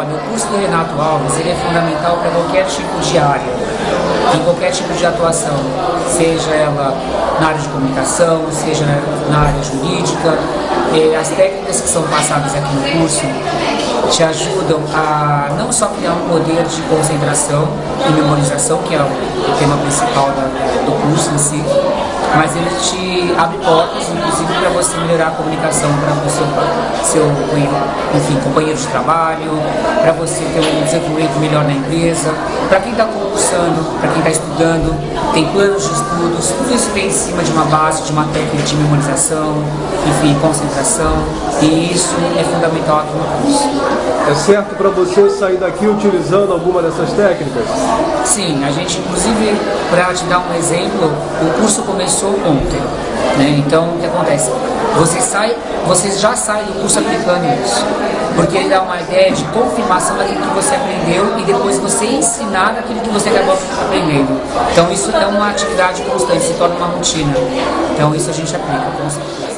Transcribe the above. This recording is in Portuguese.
Olha, o curso do Renato Alves ele é fundamental para qualquer tipo de área, em qualquer tipo de atuação, seja ela na área de comunicação, seja na área jurídica. As técnicas que são passadas aqui no curso te ajudam a não só criar um poder de concentração e memorização, que é o tema principal do curso em si, mas ele te abre portas, inclusive, para você melhorar a comunicação para o seu, seu enfim, companheiro de trabalho, para você ter um desenvolvimento melhor na empresa, para quem está concursando, para quem está estudando, tem planos de estudos, tudo isso vem em cima de uma base, de uma técnica de memorização, enfim, concentração, e isso é fundamental aqui no curso. É certo para você sair daqui utilizando alguma dessas técnicas? Sim, a gente, inclusive, para te dar um exemplo, o curso começou ontem. Né? Então, o que acontece? Você, sai, você já sai do curso aplicando isso, porque ele dá uma ideia de confirmação daquilo que você aprendeu e depois você ensinar daquilo que você acabou aprendendo. Então, isso é uma atividade constante, se torna uma rotina. Então, isso a gente aplica com certeza.